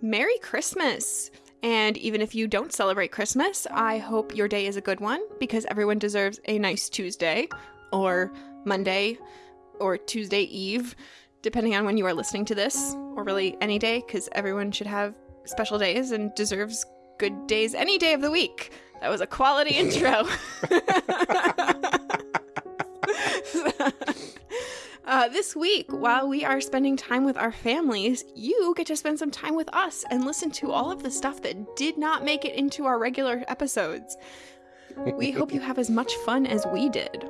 Merry Christmas! And even if you don't celebrate Christmas, I hope your day is a good one because everyone deserves a nice Tuesday or Monday or Tuesday Eve, depending on when you are listening to this, or really any day because everyone should have special days and deserves good days any day of the week. That was a quality intro. Uh, this week, while we are spending time with our families, you get to spend some time with us and listen to all of the stuff that did not make it into our regular episodes. We hope you have as much fun as we did.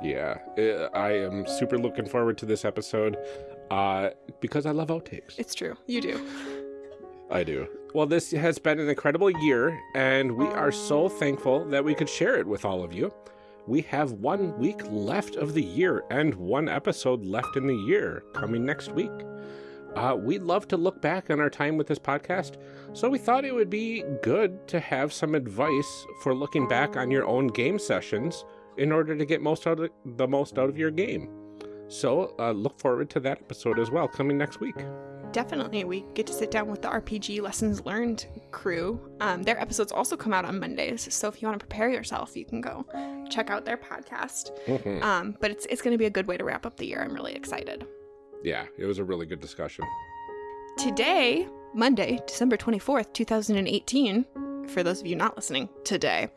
Yeah, uh, I am super looking forward to this episode uh, because I love outtakes. It's true. You do. I do. Well, this has been an incredible year, and we are so thankful that we could share it with all of you we have one week left of the year and one episode left in the year coming next week. Uh, we'd love to look back on our time with this podcast, so we thought it would be good to have some advice for looking back on your own game sessions in order to get most out of the most out of your game. So uh, look forward to that episode as well coming next week definitely we get to sit down with the RPG Lessons Learned crew. Um, their episodes also come out on Mondays, so if you want to prepare yourself, you can go check out their podcast. Mm-hmm. Um, but it's it's going to be a good way to wrap up the year. I'm really excited. Yeah, it was a really good discussion. Today, Monday, December 24th, 2018, for those of you not listening today,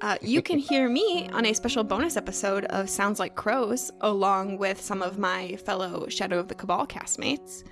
uh, you can hear me on a special bonus episode of Sounds Like Crows, along with some of my fellow Shadow of the Cabal castmates.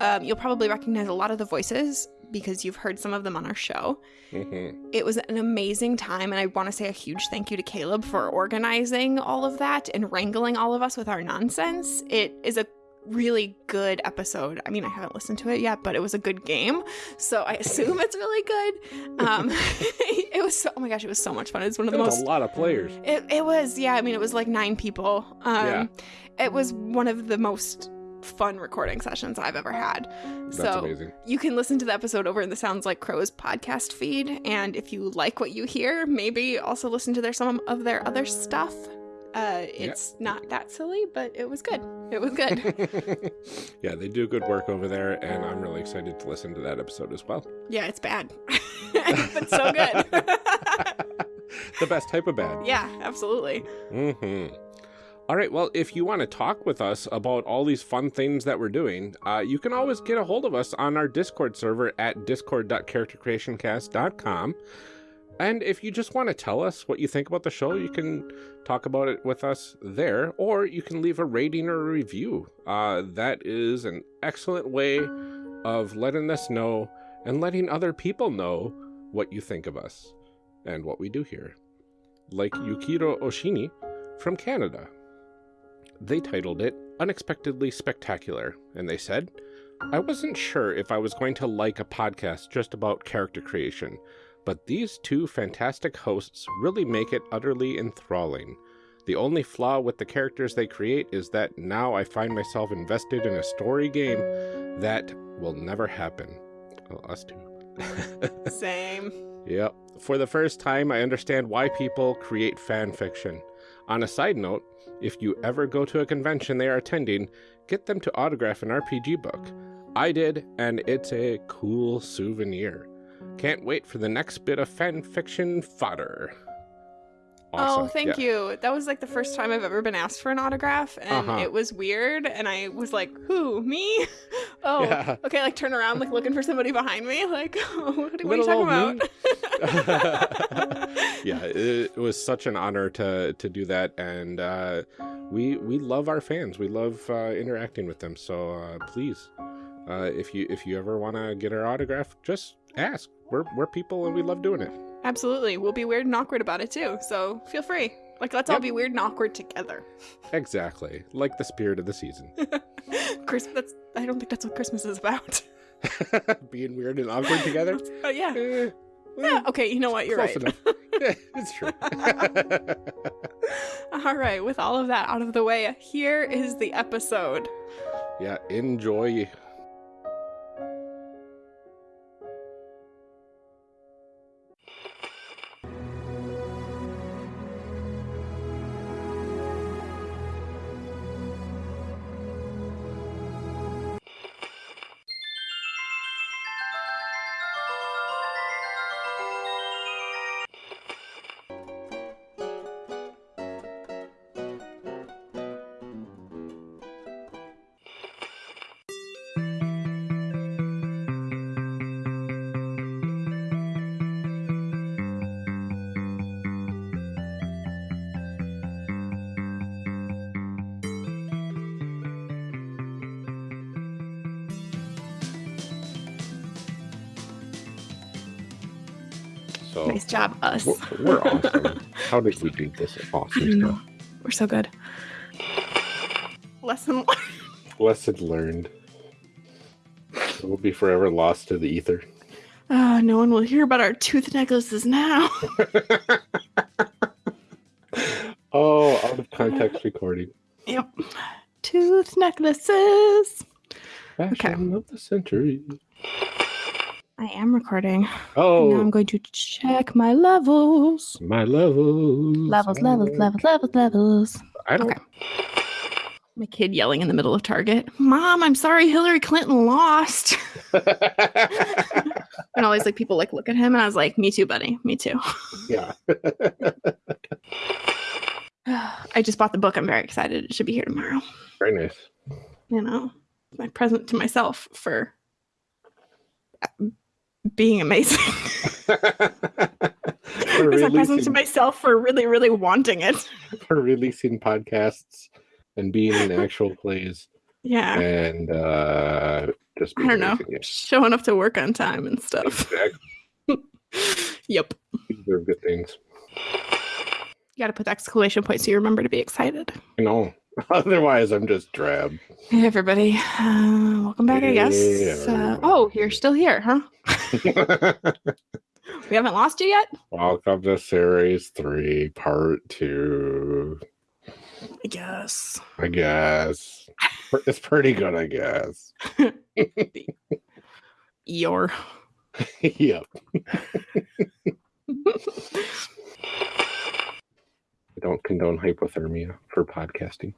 Um, you'll probably recognize a lot of the voices because you've heard some of them on our show. Mm-hmm. It was an amazing time, and I want to say a huge thank you to Caleb for organizing all of that and wrangling all of us with our nonsense. It is a really good episode. I mean, I haven't listened to it yet, but it was a good game, so I assume it's really good. Um, it was so, oh my gosh, it was so much fun. It was one of the most a lot of players. It, it was yeah. I mean, it was like nine people. Um, yeah. It was one of the most fun recording sessions I've ever had. That's so amazing. you can listen to the episode over in the Sounds Like Crows podcast feed. And if you like what you hear, maybe also listen to their some of their other stuff. Uh, it's yeah. not that silly, but it was good. It was good. yeah, they do good work over there, and I'm really excited to listen to that episode as well. Yeah, it's bad, but so good. the best type of bad. Yeah, absolutely. Mm-hmm. All right, well, if you want to talk with us about all these fun things that we're doing, uh, you can always get a hold of us on our Discord server at discord.charactercreationcast.com. And if you just want to tell us what you think about the show, you can talk about it with us there, or you can leave a rating or a review. Uh, that is an excellent way of letting us know and letting other people know what you think of us and what we do here. Like Yukiro Oshini from Canada. They titled it Unexpectedly Spectacular, and they said, I wasn't sure if I was going to like a podcast just about character creation, but these two fantastic hosts really make it utterly enthralling. The only flaw with the characters they create is that now I find myself invested in a story game that will never happen. Well, us too. Same. Yep. For the first time, I understand why people create fan fiction. On a side note, if you ever go to a convention they are attending, get them to autograph an RPG book. I did, and it's a cool souvenir. Can't wait for the next bit of fan fiction fodder. Awesome. Oh, thank yeah. you. That was like the first time I've ever been asked for an autograph, and uh-huh. it was weird. And I was like, "Who? Me? oh, yeah. okay." Like turn around, like looking for somebody behind me. Like, oh, what, what are you talking about? yeah, it, was such an honor to to do that, and uh, we we love our fans. We love uh, interacting with them. So uh, please, uh, if you if you ever want to get our autograph, just ask. We're we're people, and we love doing it. Absolutely. We'll be weird and awkward about it too. So feel free. Like, let's yep. all be weird and awkward together. Exactly. Like the spirit of the season. Christmas, that's, I don't think that's what Christmas is about. Being weird and awkward together? Oh, yeah. Eh, yeah, okay, you know what? You're right. yeah, it's true. all right, with all of that out of the way, here is the episode. Yeah, enjoy. So Nice job, us. we're, we're awesome. How did we do this awesome stuff? We're so good. Lesson learned. Lesson learned. We'll be forever lost to the ether. Oh, no one will hear about our tooth necklaces now. oh, out of context recording. yep. Tooth necklaces. Fashion of the century. Am recording. oh Now Oh, I'm going to check my levels. my levels. Levels, levels, levels, levels, levels. I don't. Okay. My kid yelling in the middle of Target, Mom, I'm sorry Hillary Clinton lost. and all these like people like look at him and I was like, Me too, buddy. Me too. yeah. I just bought the book. I'm very excited. It should be here tomorrow. Very nice. You know, my present to myself for being amazing. for, it's a present to releasing, myself for really, really wanting it. for releasing podcasts and being in actual plays Yeah. and uh just I don't know. Yeah, Showing up to work on time and stuff. exactly. Yep. These are good things. You got to put the exclamation point so you remember to be excited. You know, otherwise I'm just drab. Hey, everybody. Uh, welcome back, I guess. Uh, oh, you're still here, huh? We haven't lost you yet? Welcome to series three, part two. I guess. I guess it's pretty good. I guess. Your. yep. I don't condone hypothermia for podcasting.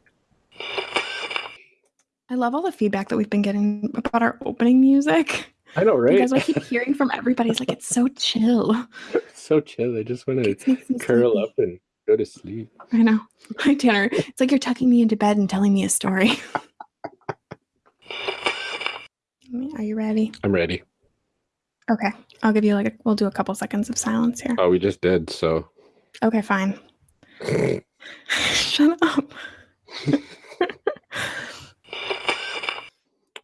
I love all the feedback that we've been getting about our opening music. I know, right? Because I keep hearing from everybody, it's like it's so chill. It's so chill. I just want to It makes me curl sleepy. up and go to sleep. I know. Hi, Tanner. It's like you're tucking me into bed and telling me a story. Are you ready? I'm ready. Okay. I'll give you like a, we'll do a couple seconds of silence here. Oh, we just did. So, Okay, fine. Shut up.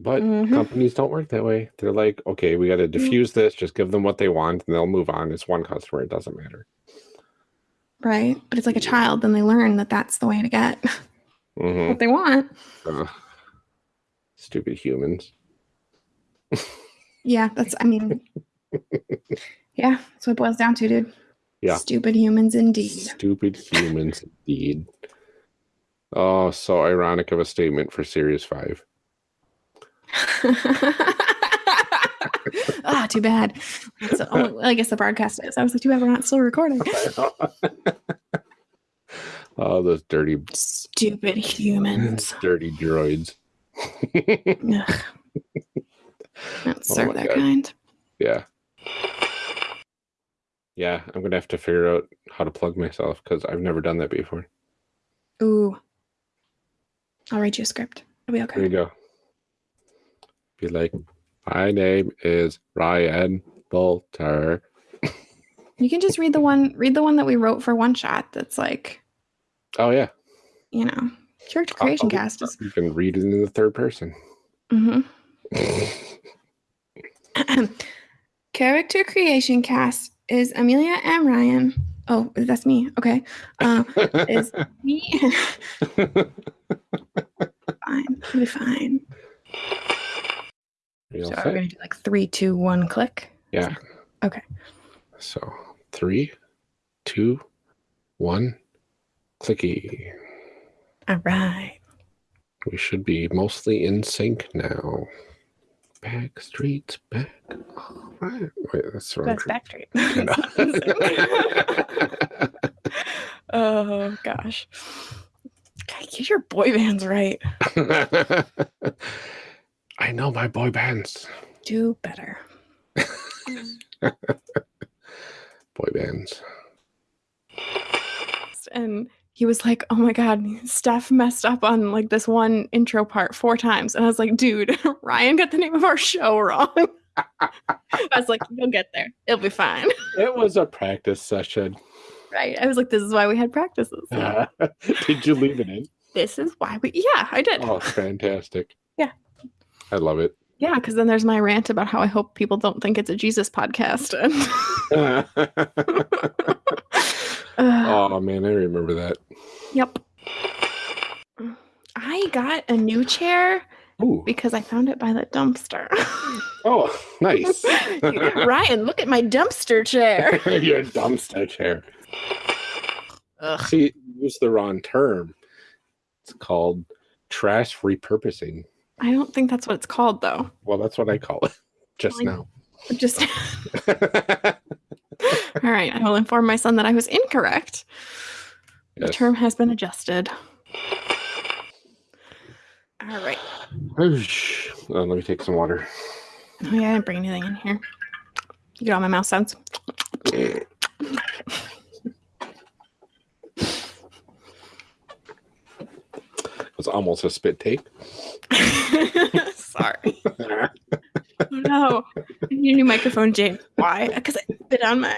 But Mhm. companies don't work that way. They're like, okay, we got to diffuse this. Just give them what they want, and they'll move on. It's one customer. It doesn't matter. Right? But it's like a child, then they learn that that's the way to get hmm what they want. stupid humans. Yeah, that's, I mean, yeah, that's what it boils down to, dude. Yeah. Stupid humans indeed. Stupid humans, indeed. Oh, so ironic of a statement for Series 5. ah, too bad. That's the only, I guess the broadcast is. I was like, too bad we're not still recording. oh, those dirty, Stupid humans. dirty droids. Oh serve my their God. kind. Yeah. Yeah, I'm going to have to figure out how to plug myself because I've never done that before. Ooh. I'll write you a script. It'll be okay. There you go. Be like, my name is Ryan Boelter. You can just read the one read the one that we wrote for one shot that's like, Oh, yeah. you know, character creation I'll- cast is You can read it in the third person. Mhm. character creation cast is Amelia M. Ryan. Oh, that's me. Okay. Uh, is me fine. It'll be fine. So we're gonna do like three, two, one, click. Yeah. Okay. So three, two, one, clicky. All right. We should be mostly in sync now. Back streets back. All right. Wait, that's wrong. That's Backstreet. oh gosh. God, get your boy bands right. I know my boy bands. Do better. Boy bands. And he was like, "Oh my god, Steph messed up on like this one intro part four times." And I was like, "Dude, Ryan got the name of our show wrong." I was like, "You'll get there. It'll be fine." It was a practice session. Right? I was like, "This is why we had practices. Did you leave it in? This is why we." Yeah, I did. Oh, fantastic. I love it. Yeah, because then there's my rant about how I hope people don't think it's a Jesus podcast. oh man, I remember that. Yep. I got a new chair Ooh. because I found it by the dumpster. Oh, nice. Ryan, look at my dumpster chair. Your dumpster chair. Ugh. See, use the wrong term. It's called trash repurposing. I don't think that's what it's called, though. Well, that's what I call it just Like- now. Just all right. I will inform my son that I was incorrect. The term has been adjusted. All right. Uh, let me take some water. Oh yeah, I didn't bring anything in here. You get all my mouth sounds. It's almost a spit take. Sorry. Oh no. Your new microphone, Jane. Why? Because I spit on mine.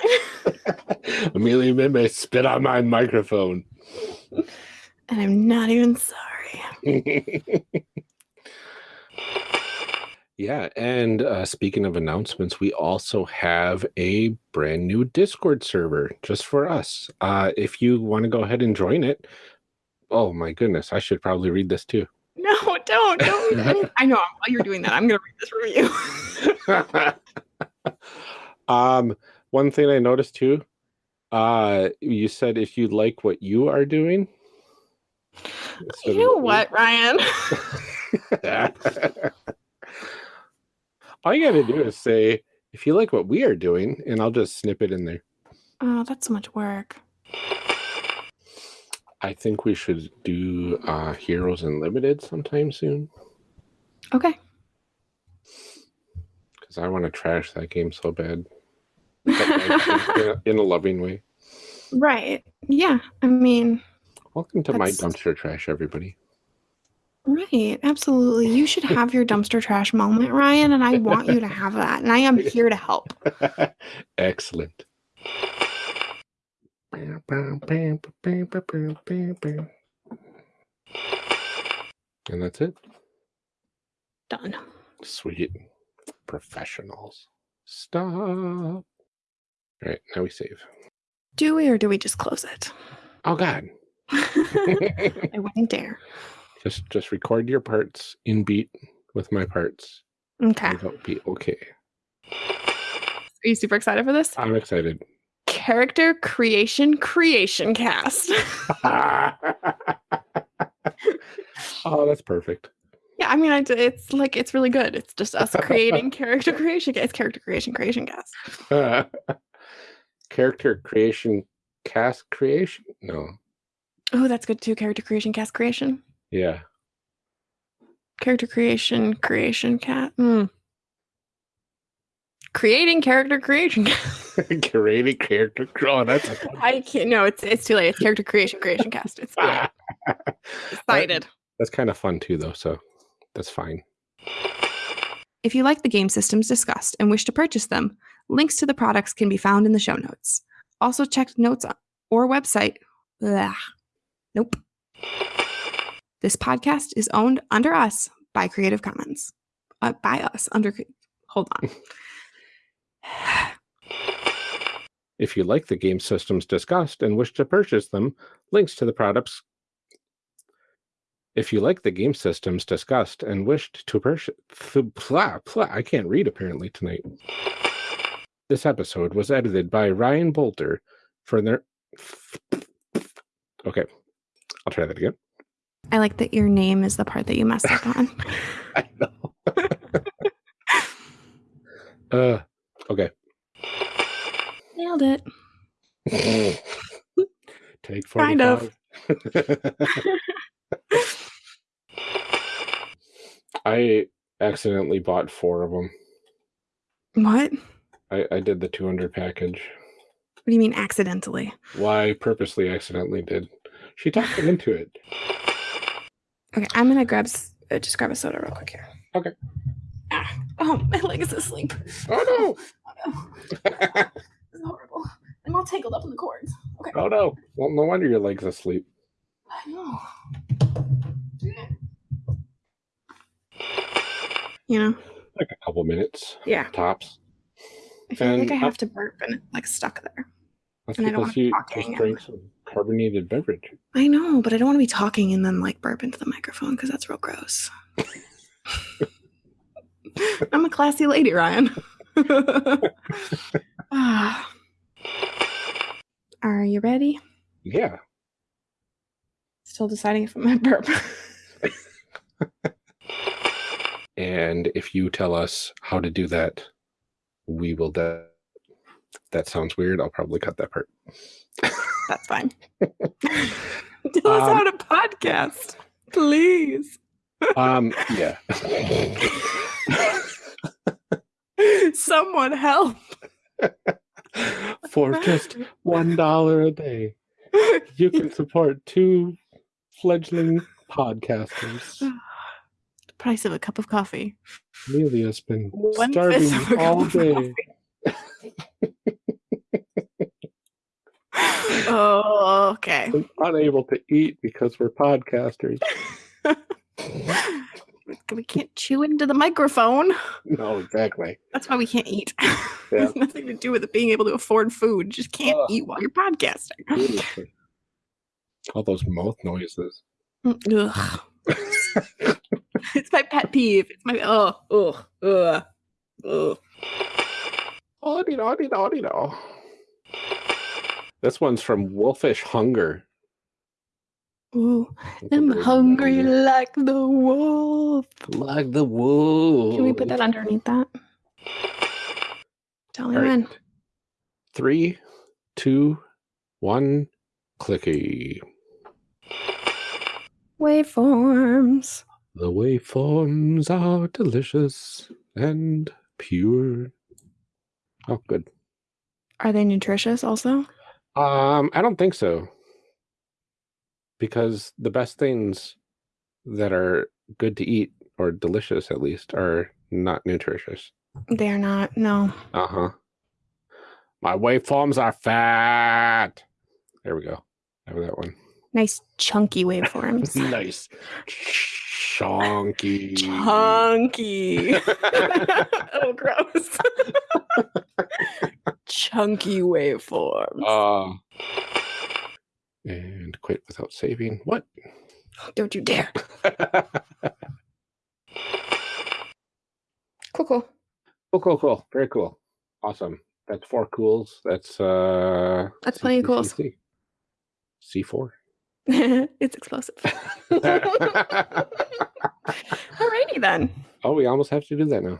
Amelia me spit on my microphone. And I'm not even sorry. yeah, and uh, speaking of announcements, we also have a brand new Discord server just for us. Uh, if you want to go ahead and join it, oh my goodness, I should probably read this too. No, don't, don't. I, I know. While you're doing that, I'm gonna read this review. um, one thing I noticed too, uh, you said if you like what you are doing. you know what, Ryan? All you got to do is say, if you like what we are doing, and I'll just snip it in there. Oh, that's so much work. I think we should do uh, Heroes Unlimited sometime soon Okay. because I want to trash that game so bad. In, a, loving way. right. Yeah. I mean, Welcome to my dumpster trash, everybody. right. Absolutely. You should have your dumpster trash moment, Ryan, and I want you to have that. And I am here to help. Excellent. And that's it. Done. Sweet. Professionals. Stop. All right, now we save. Do we or do we just close it? Oh God. I wouldn't dare. just just record your parts in beat with my parts. Okay. That'll be okay. Are you super excited for this? I'm excited. Character creation creation cast. oh, that's perfect. yeah, I mean, I, it's like it's really good. It's just us creating character creation. It's character creation creation cast. Character creation, cast creation? No. Oh, that's good too. Character creation cast creation. Yeah. Character creation creation cat. Mm. Creating character creation. Creating character. Oh, that's a I can't. No, it's it's too late. It's character creation creation cast. It's too late. excited. That's kind of fun too, though. So that's fine. If you like the game systems discussed and wish to purchase them, links to the products can be found in the show notes. Also, check notes or website. Blah. Nope. This podcast is owned under us by Creative Commons. Uh, by us under. Hold on. If you like the game systems discussed and wish to purchase them, links to the products. If you like the game systems discussed and wished to purchase, blah, blah, I can't read apparently tonight. This episode was edited by Ryan Boelter for their. Okay, I'll try that again. I like that your name is the part that you messed up on. I know. uh, okay. Nailed it. Take 45. Kind of. I accidentally bought four of them. What? I, I did the 200 package. What do you mean accidentally? Why purposely accidentally did. She talked me into it. Okay, I'm gonna grab uh, just grab a soda real quick here. Okay. Ah, oh, my leg is asleep. Oh Oh, no. This is horrible. I'm all tangled up in the cords. Okay. Oh no. Well, no wonder your leg's asleep. I know. You know, like a couple minutes Yeah. tops. I feel like And I up- have to burp and it's like stuck there. That's And I don't because wanna you just hanging. drank some carbonated beverage. I know, but I don't want to be talking and then like burp into the microphone because that's real gross. I'm a classy lady, Ryan. Are you ready? Yeah. Still deciding if I'm gonna burp. And if you tell us how to do that, we will. De- that sounds weird. I'll probably cut that part. That's fine. Tell us Um, how to podcast, please. Um. Yeah. Someone help. For just one dollar a day, you can support two fledgling podcasters. the price of a cup of coffee. Amelia's been One starving fifth of a all day. Oh, okay. and unable to eat because we're podcasters. We can't chew into the microphone. No, exactly. That's why we can't eat. It's nothing to do with it being able to afford food. You just can't Ugh. eat while you're podcasting. Seriously. All those mouth noises. Ugh. it's my pet peeve. It's my oh ugh. Oh, you know, you know, you know. This one's from Wolfish Hunger. Ooh, I'm hungry like the wolf. Like the wolf. Can we put that underneath that? Tell me right. when. Three, two, one, clicky. Waveforms. The waveforms are delicious and pure. Oh, good. Are they nutritious also? Um, I don't think so. Because the best things that are good to eat or delicious at least are not nutritious. They're not. No. Uh-huh. My waveforms are fat. There we go. Have that one. Nice chunky waveforms. nice. chunky. Chunky. oh, gross. Chunky waveforms. Uh, and quit without saving. What? Don't you dare. Cool, cool. Cool, cool, cool. Very cool. Awesome. That's four cools. That's uh That's plenty of cools. C four. it's explosive. Alrighty then. oh, we almost have to do that now.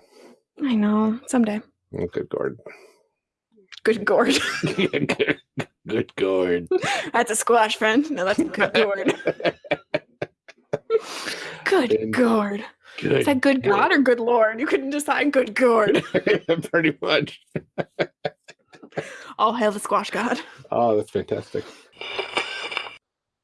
I know. Someday. Oh, good gourd. Good gourd. good, good gourd. that's a squash, friend. No, that's a good gourd. Good And- gourd. Good. Is that good God or good Lord? You couldn't decide good gourd. Pretty much. All hail the squash god. Oh, that's fantastic.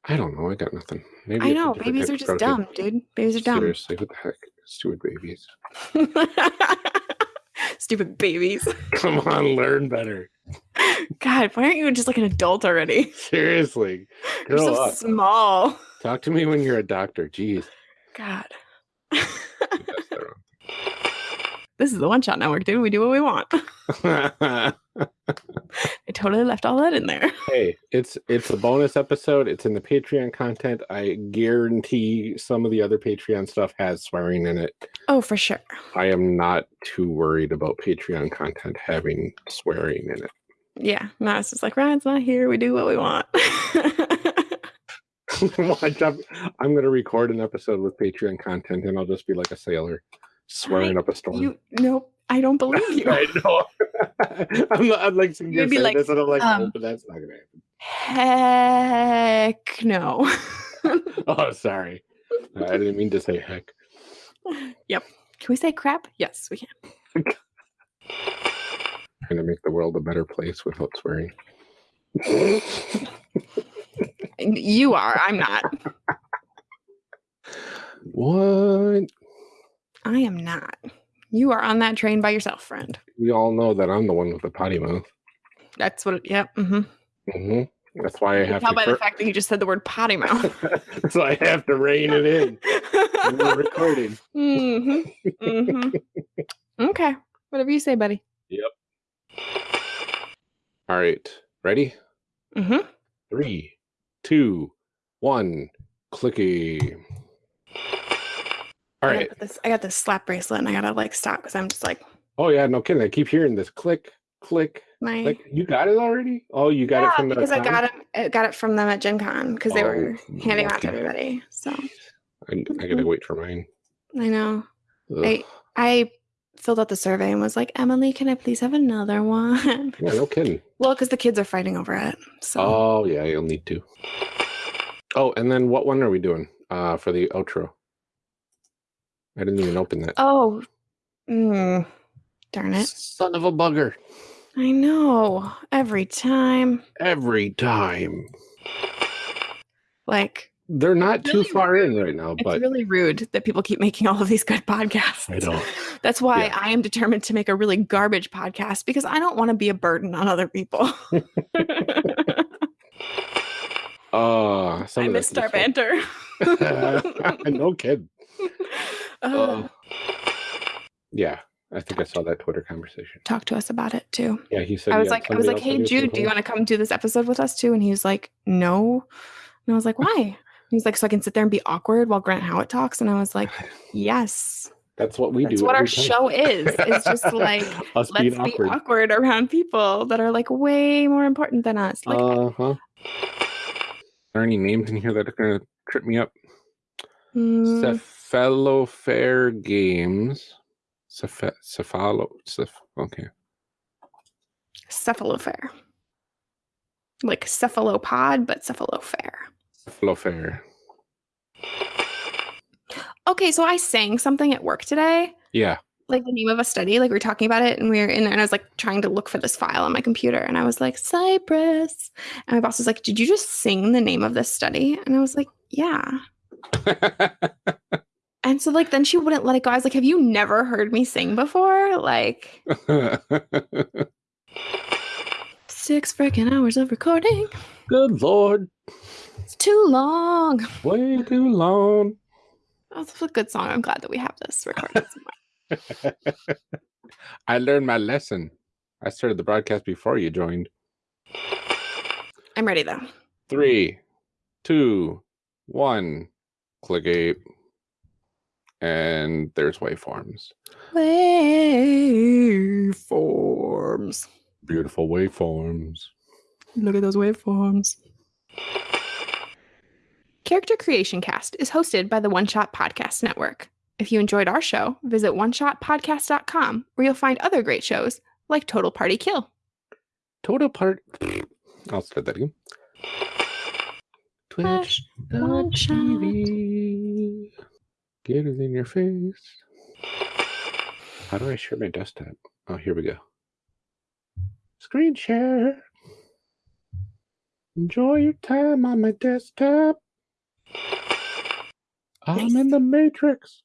I don't know. I got nothing. Maybe I know. Babies are just protein. dumb, dude. Babies are dumb. Seriously, what the heck? Stupid babies. Stupid babies. Come on, learn better. God, why aren't you just like an adult already? Seriously. You're so up. small. Talk to me when you're a doctor. Jeez. God. This is the One Shot Network, dude. We do what we want. I totally left all that in there. hey, it's it's a bonus episode. It's in the Patreon content. I guarantee some of the other Patreon stuff has swearing in it. Oh, for sure. I am not too worried about Patreon content having swearing in it. Yeah. No, it's just like Ryan's not here. We do what we want. I'm going to record an episode with Patreon content, and I'll just be like a sailor swearing up a storm. you nope. I don't believe you. I know. I'm, I'm like, you're be like, this, and I'm like, um, oh, but that's not going to Heck no. Oh, sorry. I didn't mean to say heck. yep. Can we say crap? Yes, we can. Trying to make the world a better place without swearing. You are. I'm not. what? I am not. You are on that train by yourself, friend. We all know that I'm the one with the potty mouth. That's what. It, yep. Mm-hmm. Mm-hmm. That's why I You have tell to. by the fact that you just said the word potty mouth. so I have to rein it in. We're recording. mm-hmm. Mm-hmm. Okay. Whatever you say, buddy. Yep. All right. Ready? Mm-hmm. Three, two, one. Clicky. All I, got this, I got this slap bracelet and I gotta like stop because I'm just like Oh yeah, no kidding. I keep hearing this click, click, my click. You got it already? Oh, you got it from the because I got it I got it from them at Gen Con because they were Oh, handing out to everybody. So I, I gotta wait for mine. I know. Ugh. I I filled out the survey and was like, Emily, can I please have another one? Yeah, no kidding. well, because the kids are fighting over it. So Oh yeah, you'll need to. Oh, and then what one are we doing uh, for the outro? I didn't even open that. oh, mm, darn it! Son of a bugger! I know every time. Every time Like they're not too Really far in right now, it's but really rude that people keep making all of these good podcasts. I know. That's why Yeah. I am determined to make a really garbage podcast because I don't want to be a burden on other people. uh, some I missed our banter. no kid. Uh, Uh, yeah, I think I saw that Twitter conversation. talk to us about it too. Yeah, he said. I was like, I was like, hey that he was Jude, do you want to come do this episode with us too? And he was like, no. And I was like, why? He was like, so I can sit there and be awkward while Grant Howitt talks. And I was like, yes, That's what we that's do. That's what our time. show is. It's just like let's be awkward. awkward around people that are like way more important than us. Like, uh huh. Are there any names in here that are gonna trip me up? mm, Cephalofair Games. Ceph- cephalo. Ceph- okay. cephalofair, like cephalopod, but cephalofair. Cephalofair. Okay, so I sang something at work today. Yeah. like the name of a study like we were talking about it and we were in there and i was like trying to look for this file on my computer and i was like cypress and my boss was like did you just sing the name of this study and i was like yeah and so like then she wouldn't let it go i was like have you never heard me sing before like six freaking hours of recording Good lord. it's too long Way too long. that's a good song i'm glad that we have this recorded somewhere. I learned my lesson. I started the broadcast before you joined. i'm ready though Three, two, one. Click eight. And there's waveforms. waveforms Beautiful waveforms. Look at those waveforms. Character Creation Cast is hosted by the One Shot Podcast Network. If you enjoyed our show, visit oneshotpodcast.com where you'll find other great shows like Total Party Kill. Total part. I'll start that again. Twitch. One shot. TV. Get it in your face. How do I share my desktop? Oh, here we go. Screen share. Enjoy your time on my desktop. I'm in the Matrix.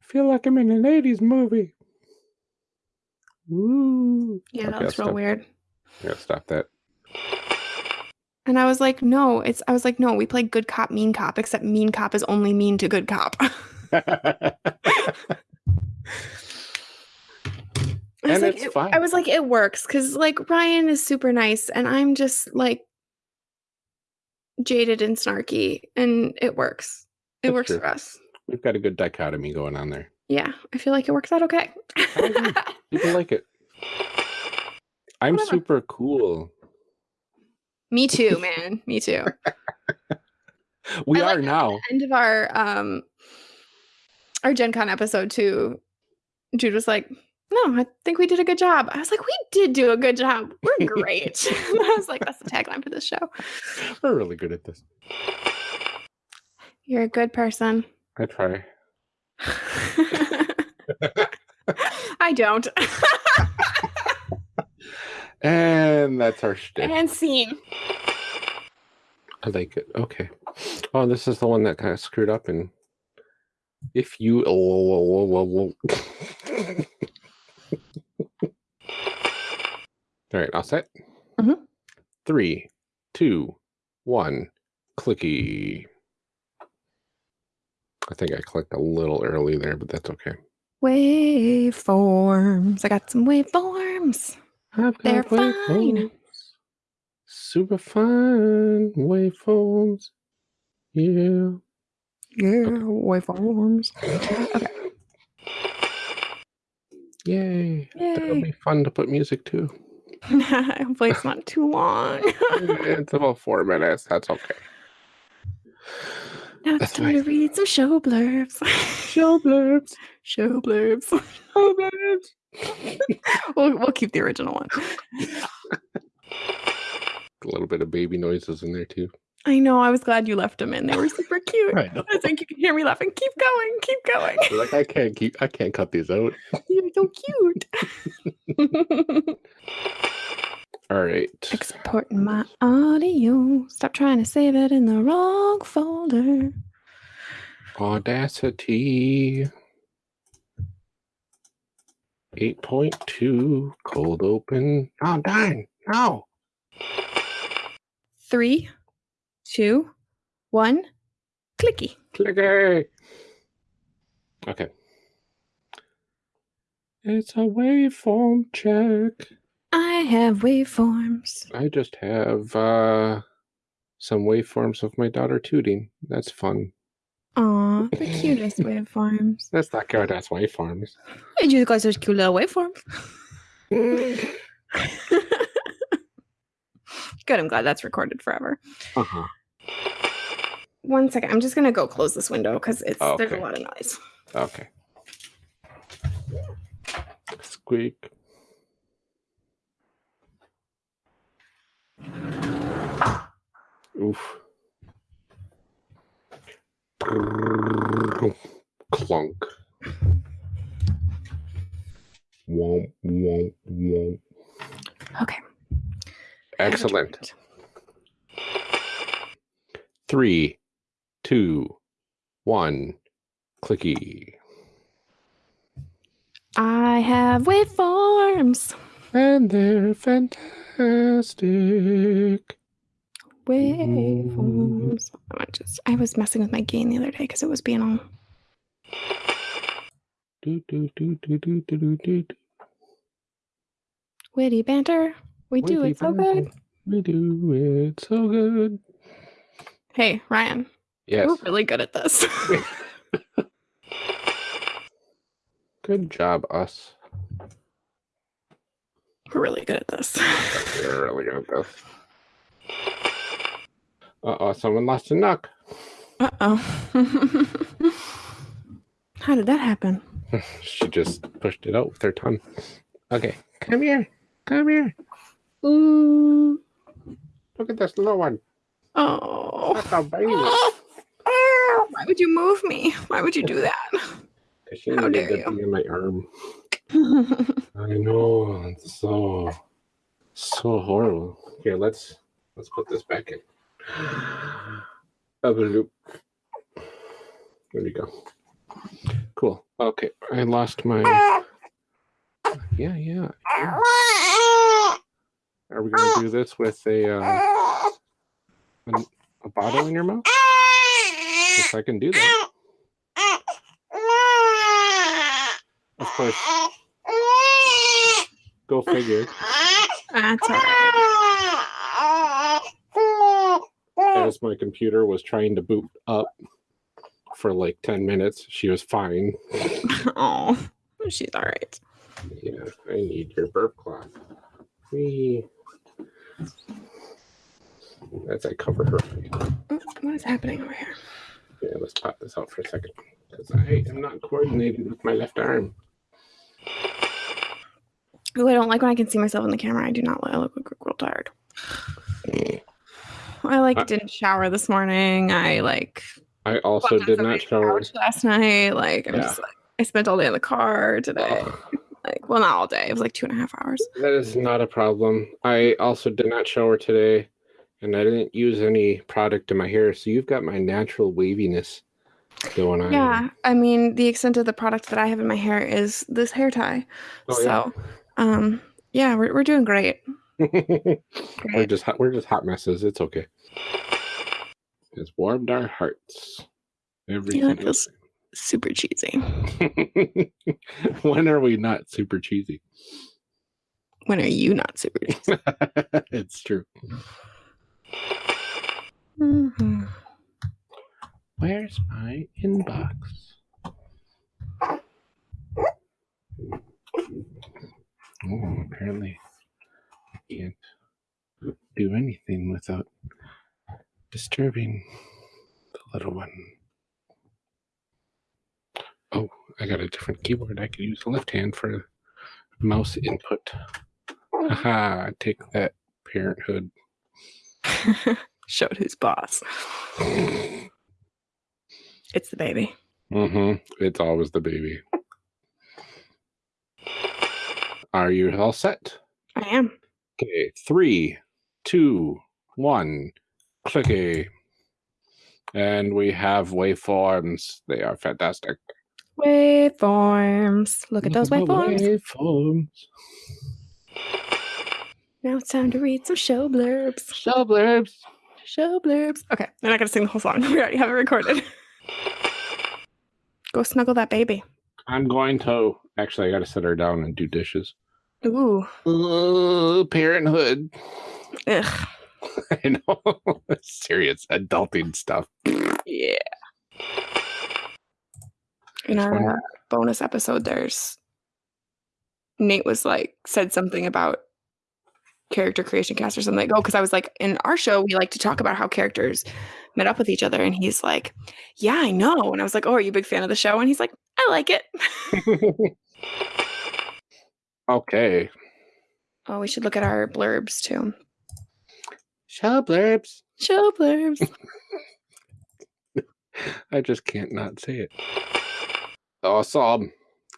I feel like I'm in an 80s movie. Ooh. Yeah, Okay, that I'll real stop. weird. I gotta stop that. And I was like, no, it's I was like, no, we play good cop, mean cop, except mean cop is only mean to good cop. I was And like, it's it- fine. I was like, it works because like Ryan is super nice, and I'm just like jaded and snarky, and it works. It That's works true. for us. We've got a good dichotomy going on there. Yeah, I feel like it works out okay. People like it. I'm Whatever. super cool. Me too, man. Me too. We I like are that. now. End of our um our Gen Con episode too. Jude was like, "No, I think we did a good job." I was like, "We did do a good job. We're great." I was like, "That's the tagline for this show." We're really good at this. You're a good person. I try. I don't. And that's our shtick. and scene. I like it. Okay. Oh, this is the one that kind of screwed up. And if you. Oh. All right, all set? Mhm. Three, two, one, clicky. I think I clicked a little early there, but that's okay. Waveforms. I got some waveforms. I've got They're fine. Super fine waveforms. Yeah. Yeah, waveforms. okay. Yay. Yay. That'll be fun to put music to. Hopefully it's not too long. it's about four minutes. That's okay. now it's That's time to read some show blurbs. Show blurbs. show blurbs. Show blurbs. we'll, we'll keep the original one. A little bit of baby noises in there too. I know. I was glad you left them in. They were super cute. I. I think you can hear me laughing. Keep going. Keep going. Like I can't keep. I can't cut these out. You're so cute. All right. Exporting my audio. Stop trying to save it in the wrong folder. Audacity. 8.2 cold open. Oh, darn. No. Three, two, one, clicky. Clicky. Okay. It's a waveform check. I have waveforms. I just have uh some waveforms of my daughter tooting. That's fun. Aw, the cutest waveforms. That's not good. That's waveforms. Hey, you guys are cute little waveforms. Good, I'm glad that's recorded forever. Uh-huh. One second, I'm just gonna go close this window because it's there's a lot of noise. Okay. Squeak. Oof. Clunk. Womp, womp, womp. Okay. Excellent. Three, two, one, clicky. I have waveforms. And they're fantastic. Waveforms. I just I was messing with my gain the other day because it was being all Do, do, do, do, do, do, do, witty banter. We do it so banter. good. We do it so good. Hey, Ryan, Yes. we're really good at this. Good job, us. we're really good at this. We're really good at this. Uh oh, someone lost a knuck. Uh oh. How did that happen? She just pushed it out with her tongue. Okay, come here. Come here. Ooh. Look at this little one. Oh. That's a baby. Why would you move me? Why would you do that? Because she How needed to be in my arm. I know. It's so so horrible. Here, let's let's put this back in. Loop. There we go. Cool. Okay, I lost my. Yeah, yeah. yeah. Are we gonna do this with a uh, an- a bottle in your mouth? Yes, I can do that. Of course. Go figure. That's all right. As my computer was trying to boot up for like 10 minutes. She was fine. Oh, she's all right. Yeah, I need your burp cloth. Whee. As I cover her. Oh, What is happening over here? Yeah, let's pop this out for a second. Because I am not coordinated with my left arm. Ooh, I don't like when I can see myself in the camera. I do not like. I look real tired. Mm. I like Uh, didn't shower this morning. I like I also did not shower. last night. Like I'm Yeah. just like I spent all day in the car today. Like well, not all day. It was like two and a half hours. that is not a problem. I also did not shower today. And I didn't use any product in my hair. So you've got my natural waviness going on. Yeah, I mean the extent of the product that I have in my hair is this hair tie. Oh, yeah. so, um, yeah, we're we're doing great. we're just hot, we're just hot messes. It's okay. It's warmed our hearts. Every Yeah, it feels- super cheesy. when are we not super cheesy? When are you not super cheesy? it's true. Mhm. Where's my inbox? Oh, apparently can't do anything without disturbing the little one. Oh, I got a different keyboard. I could use the left hand for mouse input. Haha, take that, parenthood. Showed who's boss. It's the baby. Mm-hmm. It's always the baby. Are you all set? I am. Okay, three, two, one, clicky. And we have waveforms. They are fantastic. Waveforms. Look at those waveforms. Waveforms. Now it's time to read some show blurbs. Show blurbs. Show blurbs. Okay, I'm not gonna sing the whole song. We already have it recorded. Go snuggle that baby. I'm going to actually I gotta sit her down and do dishes. Ooh. Uh, parenthood. Ugh. I know. Serious adulting stuff. Yeah. In our uh, bonus episode, there's Nate was like said something about character creation cast or something. Like, oh, because I was like, in our show, we like to talk about how characters met up with each other, and he's like, yeah, I know. And I was like, oh, are you a big fan of the show? And he's like, I like it. okay. oh, we should look at our blurbs too. Show blurbs. Show blurbs. I just can't not say it. Awesome.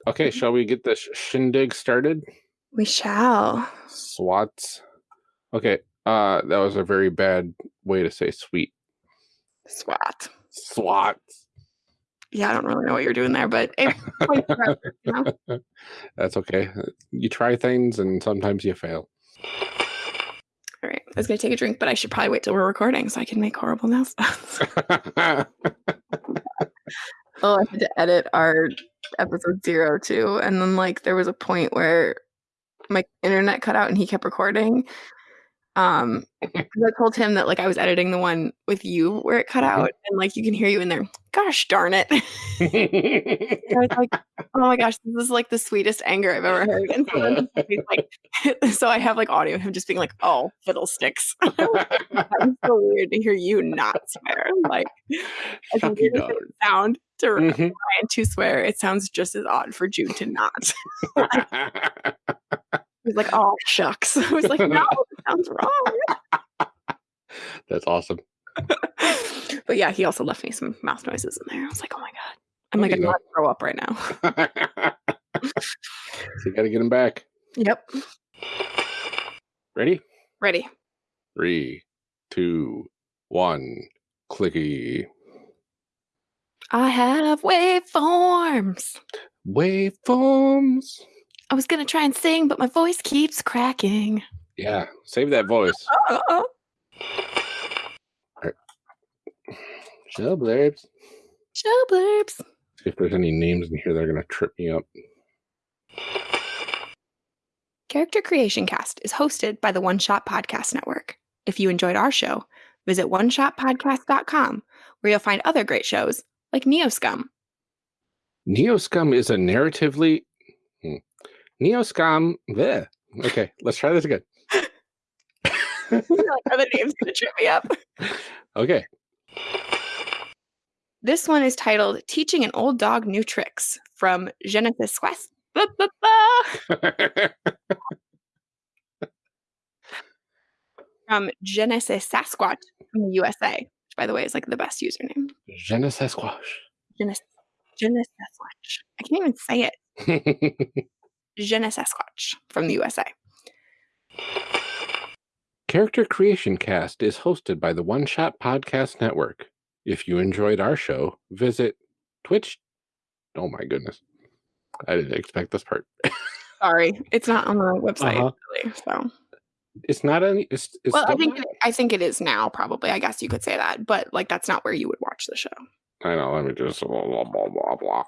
Okay, shall we get this shindig started? we shall. SWATs. Okay, uh, that was a very bad way to say sweet. SWAT. SWATs. Yeah, I don't really know what you're doing there, but it, points for us, you know? That's okay. You try things and sometimes you fail. All right, I was gonna take a drink, but I should probably wait till we're recording so I can make horrible nail sounds. oh, I had to edit our episode zero too, and then like there was a point where my internet cut out and he kept recording. Um, I told him that like I was editing the one with you where it cut out, and like you can hear you in there. Gosh darn it! I was like, oh my gosh, this is like the sweetest anger I've ever heard. And so, like, so I have like audio of him just being like, oh, fiddlesticks. was so weird to hear you not swear. Like, Shucky weird it sound to Mhm. Ryan to swear, it sounds just as odd for Jude to not. He was like, oh, shucks. I was like, no, sounds wrong. That's awesome. but yeah, he also left me some mouth noises in there. I was like, oh my God. I'm There like, I'm not throw up right now. so you got to get him back. Yep. Ready? Ready. Three, two, one, clicky. I have waveforms. Waveforms. I was gonna try and sing, but my voice keeps cracking. Yeah, save that voice. Oh, Show blurbs. show blurbs. See if there's any names in here that are going to trip me up. Character Creation Cast is hosted by the One Shot Podcast Network. If you enjoyed our show, visit oneshotpodcast.com where you'll find other great shows like Neoscum. Neoscum is a narratively. Hmm. Neoscum. Bleh. Okay, let's try this again. like, the names to trip me up? Okay. This one is titled Teaching an Old Dog New Tricks from Genesis Quest. Ba, ba, ba, From Genesis Sasquatch from the USA, which by the way is like the best username. Genesis quoi. Genesis, Genesis Sasquatch. I can't even say it. Genesis Sasquatch from the USA. Character Creation Cast is hosted by the One Shot Podcast Network. If you enjoyed our show, visit Twitch. Oh my goodness. I didn't expect this part. Sorry, it's not on the website Uh-huh. really. So, It's not any. It's, it's well, I think not- I think it is now. Probably, I guess you could say that. But like, that's not where you would watch the show. I know. Let me just blah blah blah blah blah.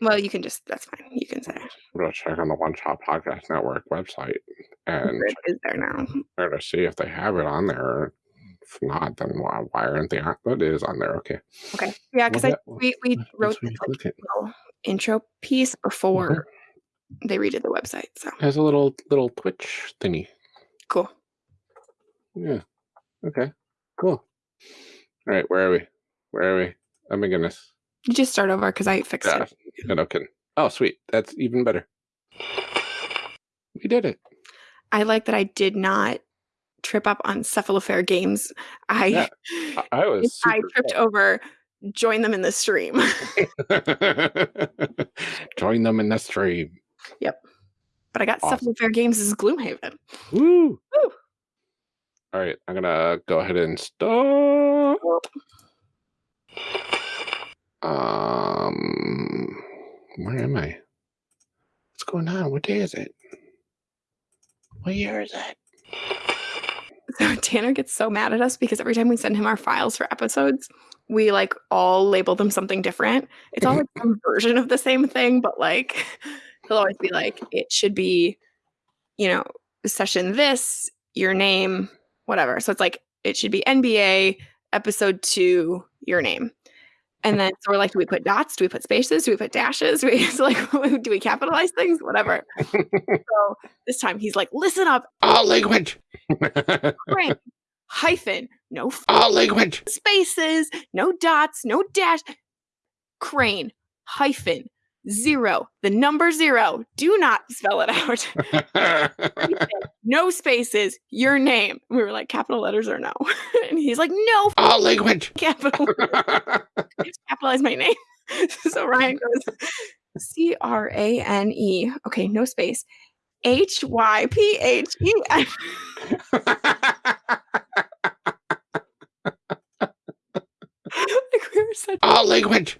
Well, you can just, that's fine. You can say gonna check on the One Shot Podcast Network website and It is there now. try to see if they have it on there. If not, then why, why aren't they on? But it is on there. Okay. Okay. Yeah, because I we, we wrote this like, little intro piece before mm-hmm. they redid the website. So It has a little little Twitch thingy. cool. Yeah. Okay. Cool. All right. Where are we? Where are we? Oh my goodness. You just start over because I fixed Yeah. it. Yeah, no kidding. Oh, sweet. That's even better. We did it. I like that I did not trip up on Cephalofair games. I Yeah, I, was. I tripped over join them in the stream. Join them in the stream. Yep. But I got Awesome. Cephalofair Games as Gloomhaven. Woo! Woo. All right, I'm gonna go ahead and stop. Um, where am I? What's going on? What day is it? What year is it? So Tanner gets so mad at us because every time we send him our files for episodes, we like all label them something different. It's all like some version of the same thing, but like he'll always be like, it should be, you know, session this, your name, whatever. So it's like it should be NBA episode two, your name. And then so we're like, do we put dots? Do we put spaces? Do we put dashes? Do we so like do we capitalize things? Whatever. so this time he's like, listen up, All language. Frank, hyphen, no f- All language. spaces, no dots, no dash. Crane, hyphen, zero, the number zero. Do not spell it out. No spaces, your name. We were like, capital letters or no? and he's like, no, All language. capital. Capitalize my name. so Ryan goes, C R A N E. Okay, no space. H Y P H E N. Like we were such All language.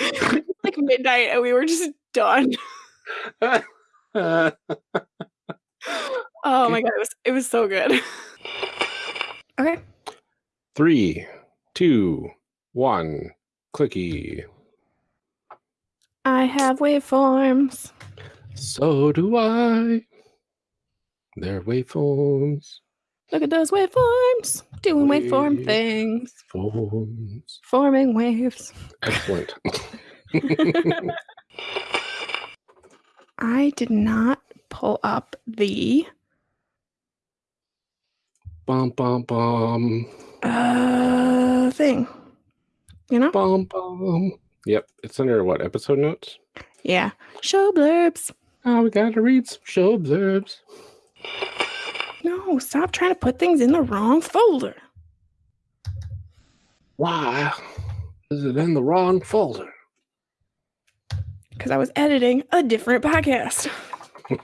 like midnight and we were just done. Oh my god, it was it was so good. Okay. Three, two, one. Clicky. I have waveforms. So do I. They're waveforms. Look at those waveforms. Doing waveform things. Forms. Forming waves. Excellent. I did not pull up the bum bum bum. uh thing. You know? Bum bum. Yep. It's under what? Episode notes? Yeah. Show blurbs. Oh, we gotta read some show observes. No, stop trying to put things in the wrong folder. Why is it in the wrong folder? Because I was editing a different podcast.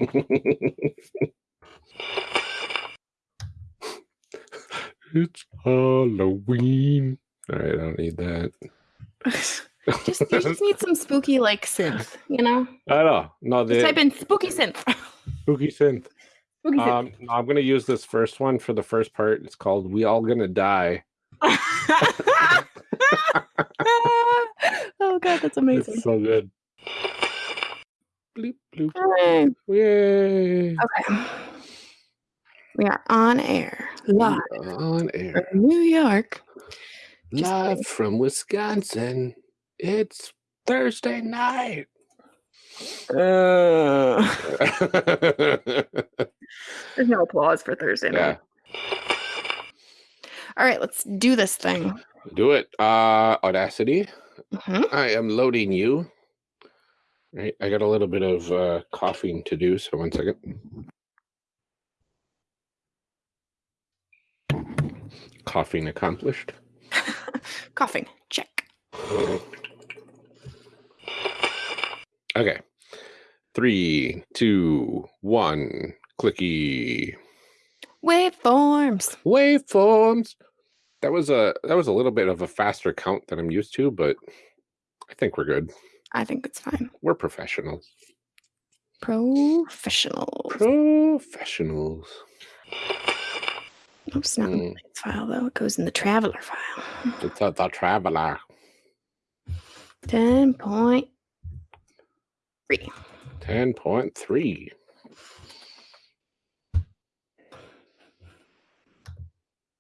it's Halloween. All right, I don't need that. just you just need some spooky like synth, you know? I know. No, Just type in spooky synth. spooky synth. Um, I'm gonna use this first one for the first part. It's called "We All Gonna Die." oh god, that's amazing. It's so good. Bloop. Hooray. Yay! Okay. We are on air. Live On air, New York. Live from Wisconsin. It's Thursday night. Uh, there's no applause for Thursday yeah, night. All right, let's do this thing. do it. Uh, Audacity. Mhm. I am loading you. Right, I got a little bit of uh, coughing to do, so one second. Coughing accomplished. Coughing. Check. Okay. Three, two, one. Clicky. Waveforms. Waveforms. That was a that was a little bit of a faster count than I'm used to, but I think we're good. I think it's fine. We're professionals. Professional. Professionals. Oops, not in the Mm. File though. It goes in the traveler file. It's a, the traveler. Ten point three. 10.3.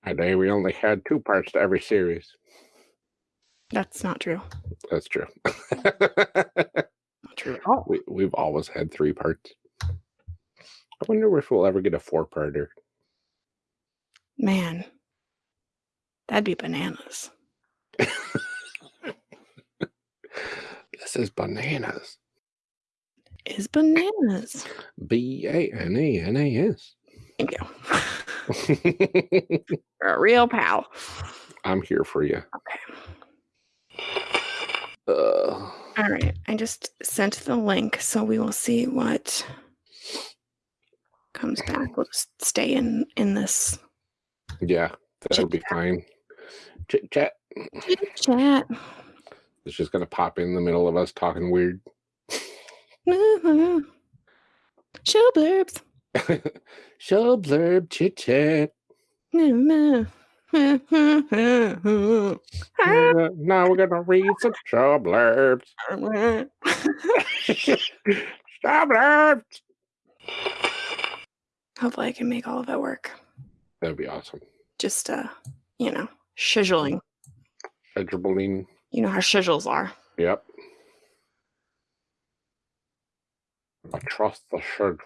Today we only had two parts to every series. That's not true. That's true. Not true at all. we, we've always had three parts. I wonder if we'll ever get a four parter. Man, that'd be bananas. This is bananas. Is bananas. B A N A N A S. Thank you. You're a real pal. I'm here for you. Okay. Uh, All right. I just sent the link, so we will see what comes back. We'll just stay in in this yeah, that'll be fine. Chit chat. Chit chat. It's just gonna pop in the middle of us talking weird. Show blurbs. Show blurb chit chat. now Uh, we're gonna read some show blurbs. show blurbs. Hopefully, I can make all of it work. That'd be awesome. Just, uh, you know, shizzling. Edgerballing. You know how shizzles are. Yep. I trust the schedule.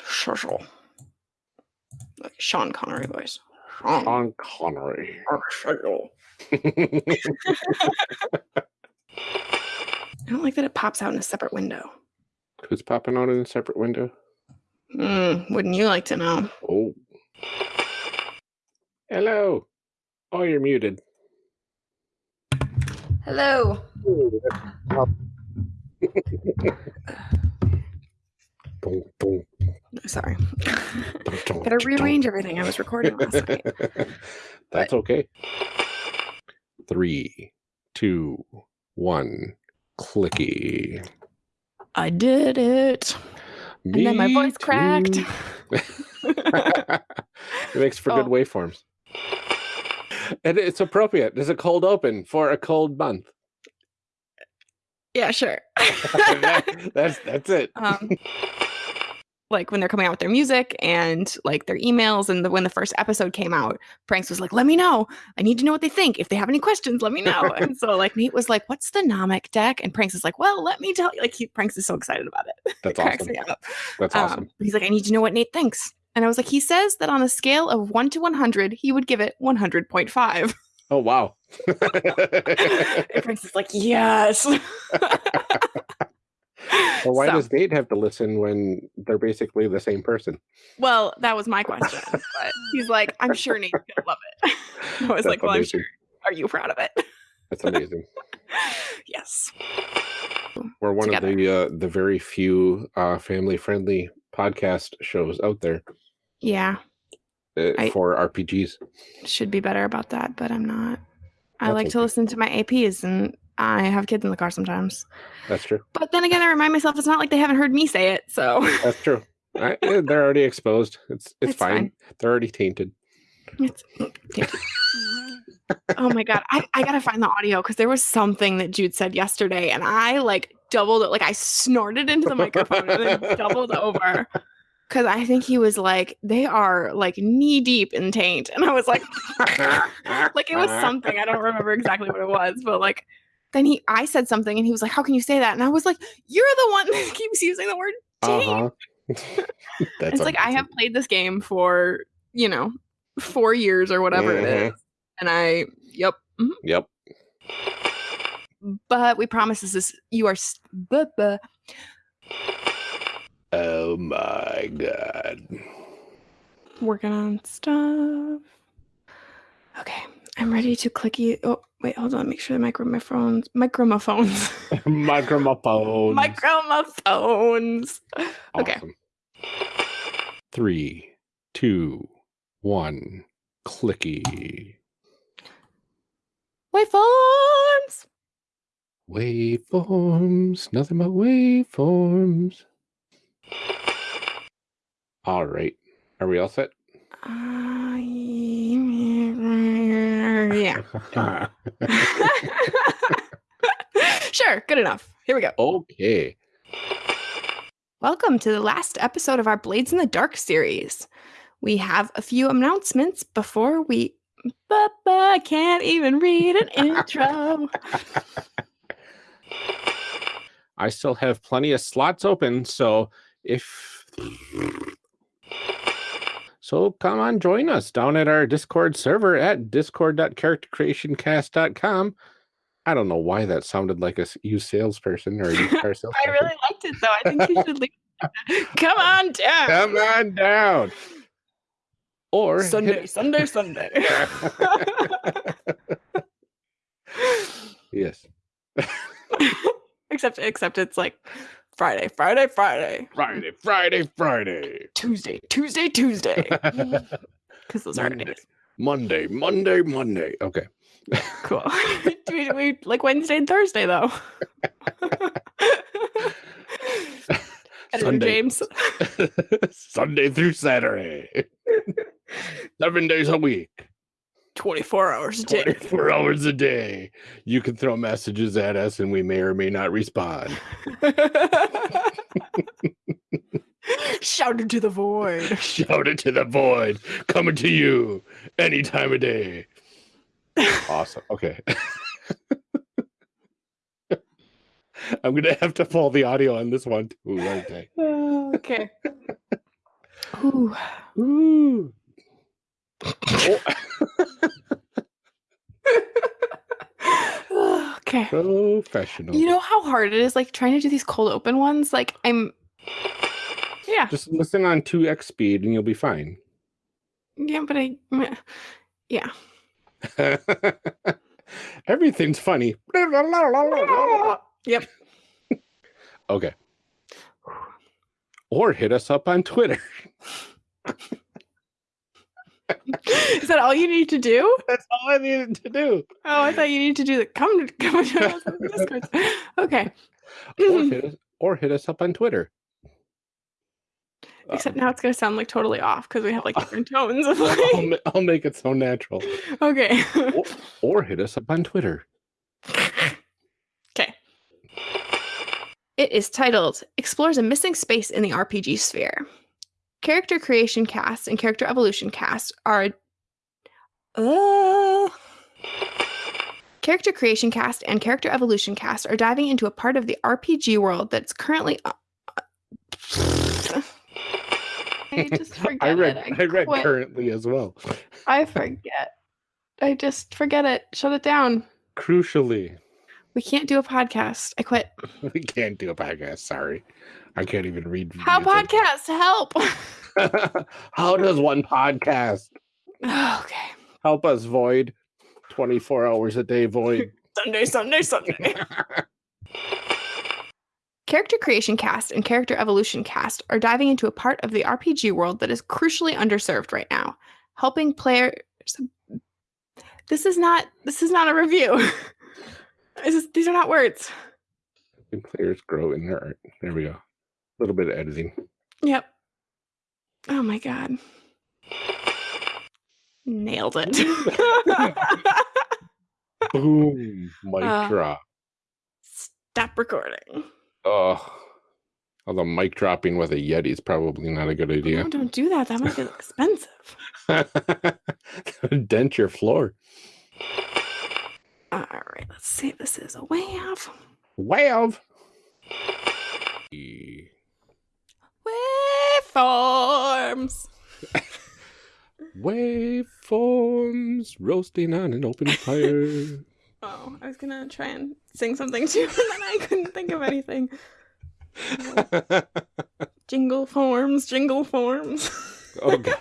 Shizzle. Like Sean Connery voice. Sean Sean Connery. shizzle. I don't like that it pops out in a separate window. Who's popping out in a separate window? Mm, wouldn't you like to know? Oh. Hello. Oh, you're muted. Hello. Boom, boom, Sorry. Gotta rearrange everything. I was recording last night. That's okay. Three, two, one, clicky. I did it. And then my Me voice cracked. it makes for good Oh. waveforms. And it's appropriate. There's a cold open for a cold month. Yeah, sure. That- that's that's it. um, like when they're coming out with their music and like their emails and the, when the first episode came out pranks was like let me know. I need to know what they think. If they have any questions let me know. And so like nate was like what's the nomic deck? And pranks is like well let me tell you like he pranks is so excited about it. That's awesome. That's Um, awesome. he's like i need to know what nate thinks. And i was like he says that on a scale of 1 to 100 he would give it 100.5 Oh wow. and pranks is like yes Well, why So- does Nate have to listen when they're basically the same person? Well, that was my question. But he's like, I'm sure Nate's gonna love it. I was That's like, Well, I'm sure. Are you proud of it? That's amazing. yes. We're one Together. of the uh, the very few uh, family friendly podcast shows out there Yeah. uh, I- for RPGs. Should be better about that, but I'm not. I That's like to listen to my APs and I have kids in the car sometimes. That's true. But then again, I remind myself it's not like they haven't heard me say it. So That's true. I, eh, they're already exposed. It's it's, It's fine. fine. They're already tainted. it's, mm, oh my God. I, I got to find the audio because there was something that Jude said yesterday and I like doubled it. Like I snorted into the microphone and then doubled over. Cause I think he was like, they are like knee deep in taint. And I was like, like it was something. I don't remember exactly what it was, but like then he I said something and he was like, How can you say that? And I was like, You're the one that keeps using the word taint. Uh-huh. That's it's like I have played this game for, you know, four years or whatever it Mhm. is. And I yep. mhm. Yep. But we promise this is you are buh. Oh my god. working on stuff. Okay, I'm ready to click you. Oh, wait, hold on. Make sure the microphones, microphones, Microphones. microphones. Okay. Three, two, one, clicky. Waveforms. Waveforms, nothing but waveforms. All right. Are we all set? Uh, yeah. Sure, good enough. Here we go. Okay. Welcome to the last episode of our Blades in the Dark series. We have a few announcements before we. But, I can't even read an intro. I still have plenty of slots open, so if so come on join us down at our Discord server at discord.charactercreationcast.com. I don't know why that sounded like a used salesperson or a used car salesperson. I really liked it though. I think you should leave. Come on down. Come on down. Or Sunday, hit- Sunday, Sunday. yes. except except it's like Friday, Friday, Friday, Friday, Friday, Friday. Tuesday, Tuesday, Tuesday. Because those are Monday. days. Monday, Monday, Monday. Okay. Cool. we, we like Wednesday and Thursday though? Sunday. James. Sunday through Saturday. Seven days a week. 24 hours a day. 24 hours a day. You can throw messages at us and we may or may not respond. Shout into the void. Shout it to the void. Coming to you any time of day. Awesome. Okay. I'm going to have to pull the audio on this one too, aren't I? okay. Ooh. Ooh. Okay. professional. You know how hard it is like trying to do these cold open ones? Like I'm Yeah. Just listen on 2x speed and you'll be fine. Yeah, but I yeah. Everything's funny. Yep. Okay. Or hit us up on Twitter. Is that all you need to do? That's all I needed to do. Oh, I thought you needed to do the come to come to us on the Discord. Okay. Or hit us, or hit us up on Twitter. Except um, now it's gonna sound like totally off because we have like different tones of I'll, ma- I'll make it so natural. Okay. Or, or hit us up on Twitter. Okay. It is titled Explores a Missing Space in the RPG Sphere. Character creation cast and character evolution cast are. Uh, character creation cast and character evolution cast are diving into a part of the RPG world that's currently. uh, I just forget I read it. I, read quit. currently as well. I forget. I just forget it. Shut it down. Crucially, We can't do a podcast. I quit. we can't do a podcast. Sorry. I can't even read. How read podcast? Help. How does one podcast okay. help us void 24 hours a day void? Sunday, Sunday, Sunday. character creation cast and character evolution cast are diving into a part of the RPG world that is crucially underserved right now, helping players. This is not. This is not a review. This is- these are not words. And players grow in their art. There we go. A little bit of editing. Yep. Oh my god. Nailed it. Boom. Mic Uh, drop. Stop recording. Oh. Although mic dropping with a Yeti is probably not a good idea. No, don't do that. That might be expensive. Dent your floor. All right, let's see. if This is a wave. Wave. Waveforms. Waveforms roasting on an open fire. Oh, I was gonna try and sing something too, and then I couldn't think of anything. Jingle forms, jingle forms. Oh, okay.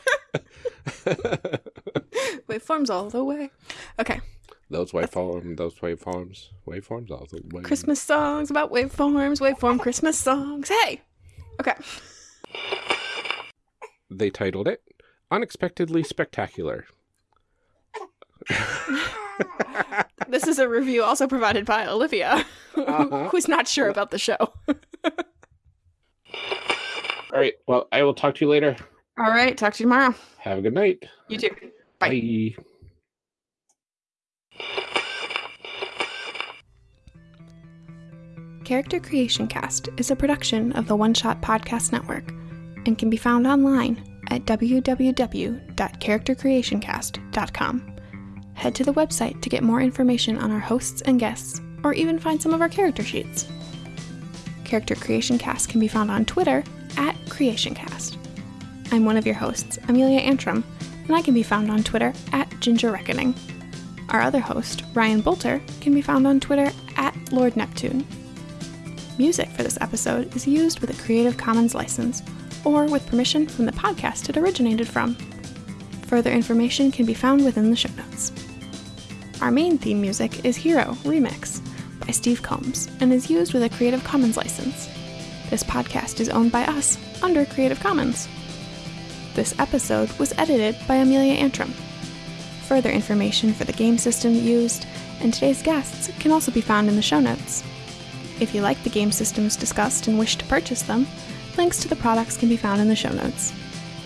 Waveforms all the way. Okay. those waveforms, those waveforms, waveforms, all the way. Christmas songs about waveforms, waveform Christmas songs. Hey. Okay. They titled it "Unexpectedly Spectacular." This is a review also provided by Olivia, Uh-huh. who's not sure about the show. All right. Well, I will talk to you later. All right. Talk to you tomorrow. Have a good night. You too. Bye. Bye. Character Creation Cast is a production of the One Shot Podcast Network and can be found online at www.charactercreationcast.com. Head to the website to get more information on our hosts and guests, or even find some of our character sheets. Character Creation Cast can be found on Twitter at CreationCast. I'm one of your hosts, Amelia Antrim, and I can be found on Twitter at Ginger Reckoning. Our other host, Ryan Boelter, can be found on Twitter at Lord Neptune. Music for this episode is used with a Creative Commons license or with permission from the podcast it originated from. Further information can be found within the show notes. Our main theme music is Hero Remix by Steve Combs and is used with a Creative Commons license. This podcast is owned by us under Creative Commons. This episode was edited by Amelia Antrim. Further information for the game system used and today's guests can also be found in the show notes. If you like the game systems discussed and wish to purchase them, links to the products can be found in the show notes.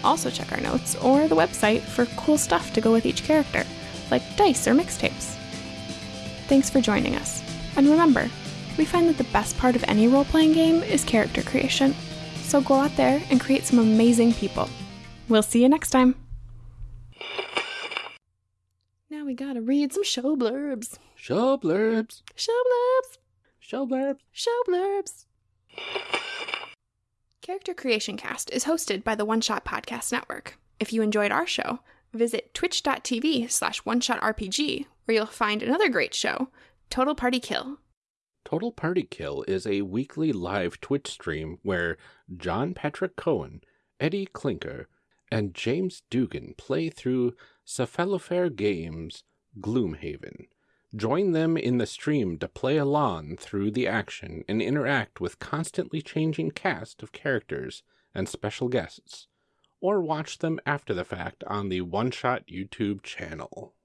Also, check our notes or the website for cool stuff to go with each character, like dice or mixtapes. Thanks for joining us, and remember, we find that the best part of any role playing game is character creation, so go out there and create some amazing people. We'll see you next time. Now we gotta read some show blurbs. Show blurbs. Show blurbs. Show blurbs. Show blurbs. Character Creation Cast is hosted by the One Shot Podcast Network. If you enjoyed our show, visit twitch.tv slash one RPG, where you'll find another great show, Total Party Kill. Total Party Kill is a weekly live Twitch stream where John Patrick Cohen, Eddie Clinker, and James Dugan play through Cephalofair Games Gloomhaven. Join them in the stream to play along through the action and interact with constantly changing cast of characters and special guests, or watch them after the fact on the One Shot YouTube channel.